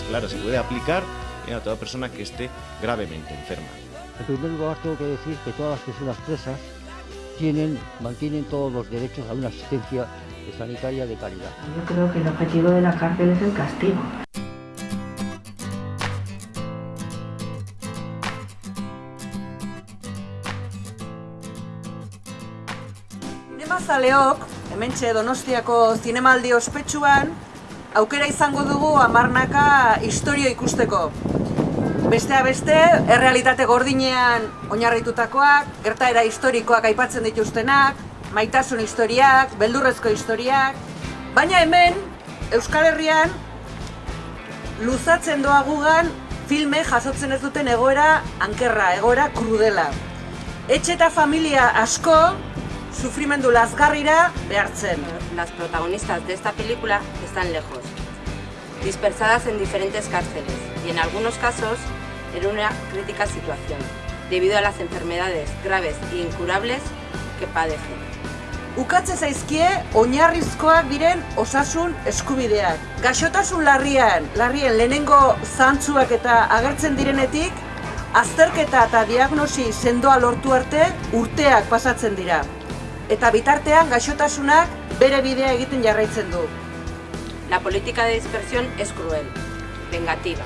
Entonces, claro, se puede aplicar a toda persona que esté gravemente enferma. En primer lugar, tengo que decir que todas las personas presas tienen, mantienen todos los derechos a una asistencia sanitaria de calidad. Yo creo que el objetivo de la cárcel es el castigo. Zinemazaleok, hementxe Donostiako zinemaldi ospetsuan, aukera izango dugu amarnaka historio ikusteko. Besteak beste, errealitate gordinean oinarritutakoak, gertaera historikoak aipatzen dituztenak, maitasun historiak, beldurrezko historiak, baina hemen, Euskal Herrian, luzatzen doa gugan filme jasotzen ez duten egoera ankerra, egoera krudela. Etxe eta familia asko sufrimendu lazgarrira behartzen. Las protagonistas de esta película están lejos, dispersadas en diferentes cárceles y en algunos casos en una crítica situación, debido a las enfermedades graves e incurables que padecen. Ukatze zaizkie oinarrizkoak diren osasun eskubideak. Gaixotasun larrian, larrien lehenengo zantzuak eta agertzen direnetik, azterketa eta diagnosi sendoa lortu arte urteak pasatzen dira. Eta bitartean gaixotasunak bere bidea egiten jarraitzen du. La política de dispersión es cruel, vengativa,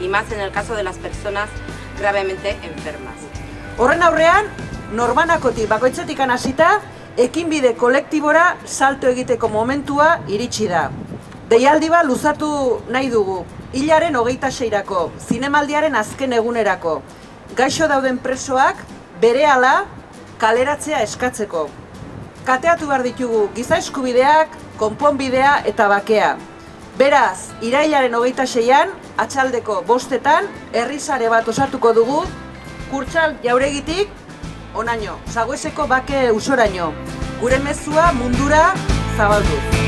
y más en el caso de las personas gravemente enfermas. Horren aurrean, norbanakotik bakoitzetik hasita, ekinbide kolektibora salto egiteko momentua iritsi da. Deialdi bat luzatu nahi dugu, hilaren hogeita seirako, zinemaldiaren azken egunerako, gaixo dauden presoak berehala kaleratzea eskatzeko. Kateatu behar ditugu giza eskubideak, konponbidea eta bakea. Beraz, irailaren hogeita seian, atxaldeko bostetan, herrizare bat osatuko dugu, kurtsal jauregitik, onaino, zagoeseko bake usoraino. Gure mezua mundura zabalduz.